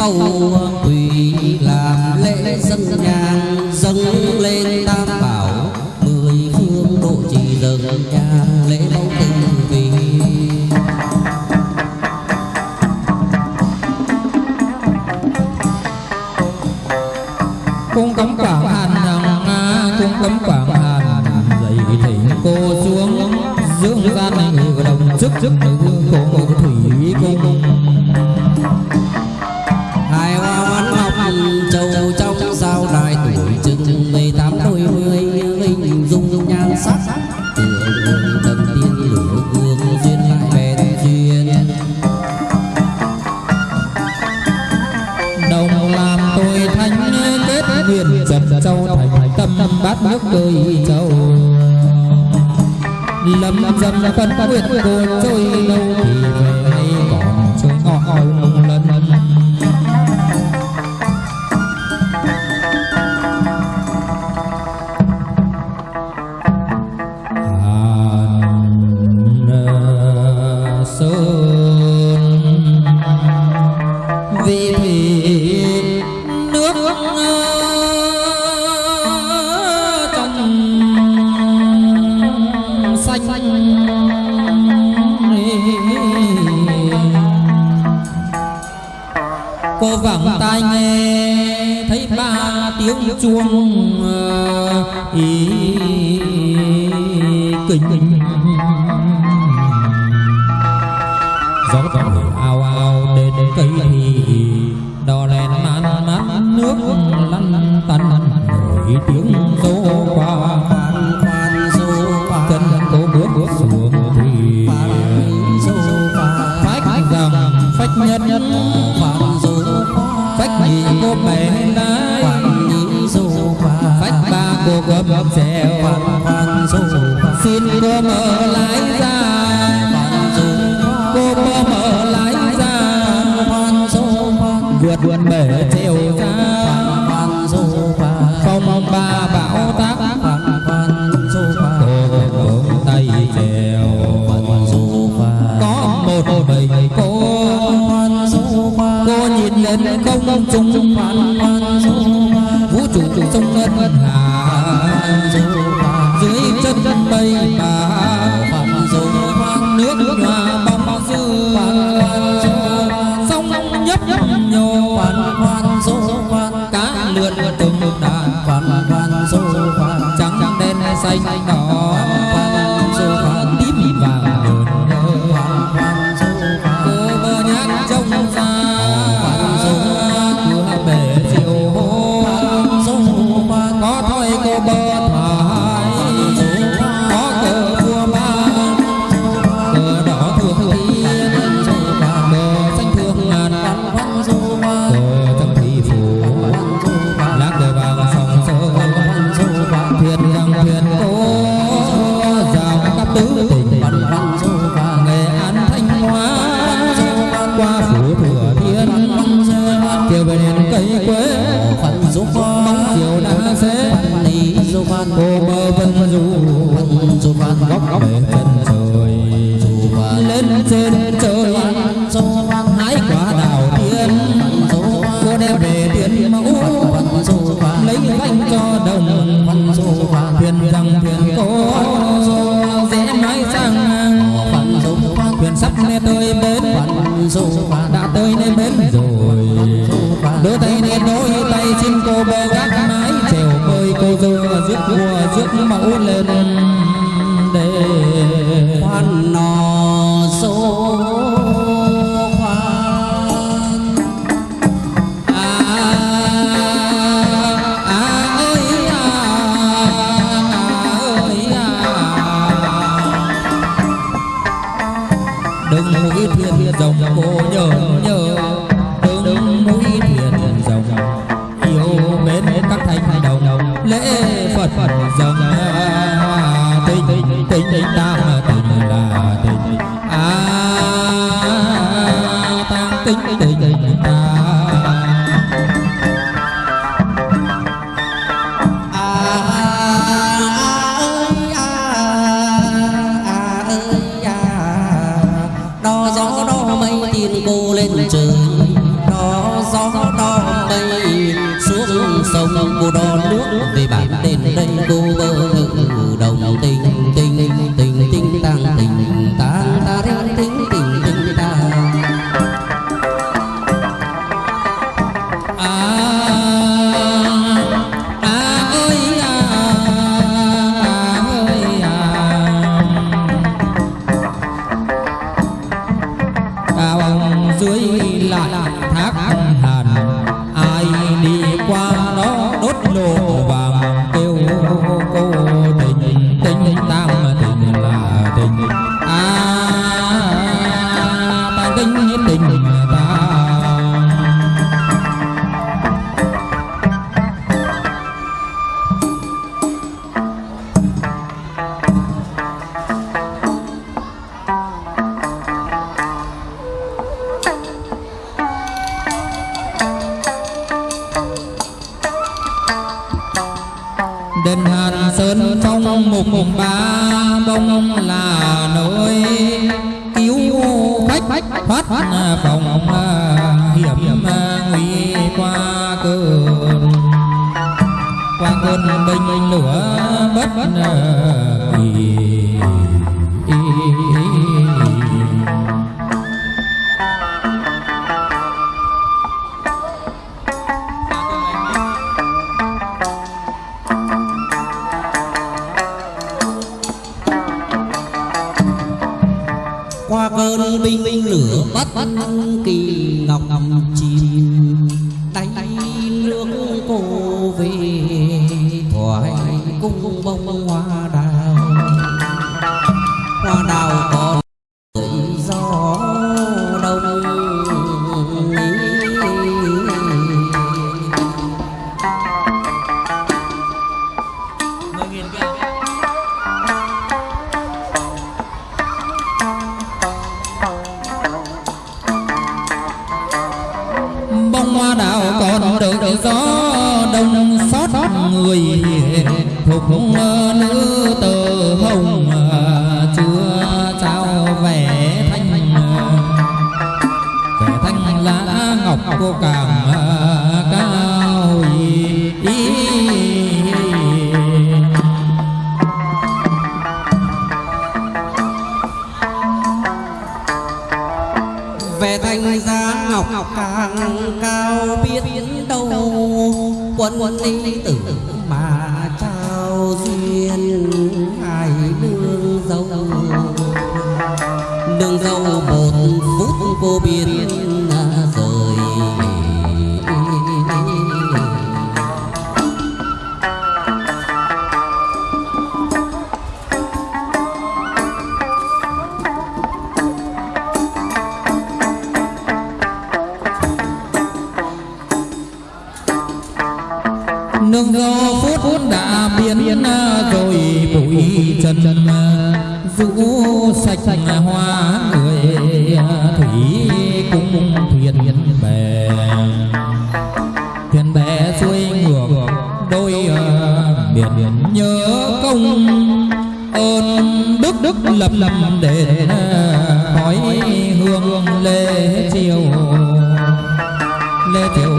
cầu thủy làm lễ dân nhang, dâng lên tam bảo. Mười phương độ trì dâng nhang, lễ mẫu tinh vì. Cung cấm quảng hàn nhằng cung cấm quảng hàn dậy thỉnh cô xuống. Dưỡng gian này người đồng chức chức nữ cô thủy cung kết trần châu thành tâm bát nước đời châu lâm dâm phân quyết cô trôi lâu thì vẳng tai nghe thấy ba tiếng chuông ờ, ý kinh gió gió nổi ao ao đến cây thì đò đèn man mát nước lăn tăn. Nổi tiếng rô qua chân cô bước xuống thì phách rằng phách nhất nhất phách cô gấp gấp trèo khoan khoan xin cô mở lái ra. Khoan dô cô mở lái ra. Khoan dô vượt vượt bể chiều ra. Khoan dô không mong ba bão táp. Khoan khoan. Dô cô vững tay trèo có một mình cô. Cô nhìn lên không trung. Khoan khoan dô khoan. Vũ trụ sông ngân ngân dù dưới chân chân mây bà khoan dù hoang nước nước hoa bóng dư. Sông nhấp nhấp nhô khoan khoan dù khoan, cá lượn từng đàn khoan khoan dù khoan, trắng đen xanh đỏ. Oh. Mái sang thuyền sắp nghe tới bến đã tới nơi bến rồi đôi tay nên đôi tay xin cô bơ gác mái chèo bơi cô dơ rước vua rước mẫu lên để khoan sông cô đo nước về bản đền đây cô sơn trong mục mùng ba bông là nơi cứu khách thoát phòng hiểm nguy qua cơn. Qua cơn binh lửa bất kỳ minh minh lửa bắt kỳ ngọc ngọc chìm. Tay nước cô về thoại cung bông hoa. Người thuộc nữ tờ hồng chưa trao vẻ thanh vẻ thanh lá ngọc cô càng cao ý. Vẻ thanh giá ngọc càng cao biết đâu, quân lý tử bà trao duyên hai nương dâu nương dâu một phút cô biến rũ sạch hoa người, thủy cũng thuyền bè. Thuyền bè xuôi ngược, đôi ờ, biển nhớ công. Ơn đức đức lập lập đền khói hương lê chiều. Lê triều